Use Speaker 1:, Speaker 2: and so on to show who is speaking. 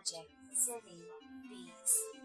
Speaker 1: Magic City Beats.